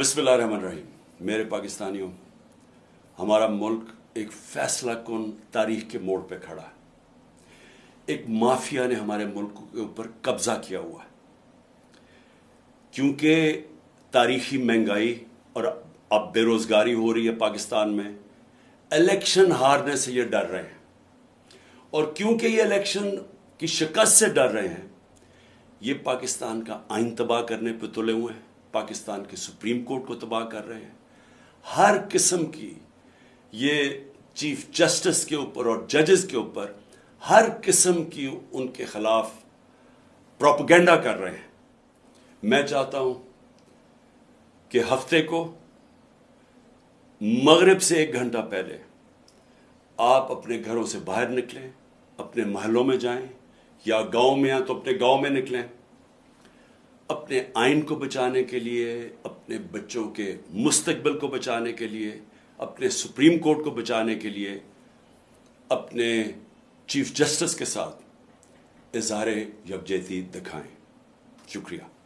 بسم اللہ الرحمن الرحیم۔ میرے پاکستانیوں، ہمارا ملک ایک فیصلہ کن تاریخ کے موڑ پہ کھڑا ہے۔ ایک مافیا نے ہمارے ملک کے اوپر قبضہ کیا ہوا ہے۔ کیونکہ تاریخی مہنگائی اور اب بے روزگاری ہو رہی ہے پاکستان میں، الیکشن ہارنے سے یہ ڈر رہے ہیں۔ اور کیونکہ یہ الیکشن کی شکست سے ڈر رہے ہیں، یہ پاکستان کا آئین تباہ کرنے پہ تلے ہوئے ہیں۔ پاکستان کے سپریم کورٹ کو تباہ کر رہے ہیں۔ ہر قسم کی یہ چیف جسٹس کے اوپر اور ججز کے اوپر ہر قسم کی ان کے خلاف پروپگینڈا کر رہے ہیں۔ میں چاہتا ہوں کہ ہفتے کو مغرب سے ایک گھنٹہ پہلے آپ اپنے گھروں سے باہر نکلیں، اپنے محلوں میں جائیں یا گاؤں میں ہیں تو اپنے گاؤں میں نکلیں۔ اپنے آئین کو بچانے کے لیے، اپنے بچوں کے مستقبل کو بچانے کے لیے، اپنے سپریم کورٹ کو بچانے کے لیے، اپنے چیف جسٹس کے ساتھ اظہار یکجہتی دکھائیں۔ شکریہ۔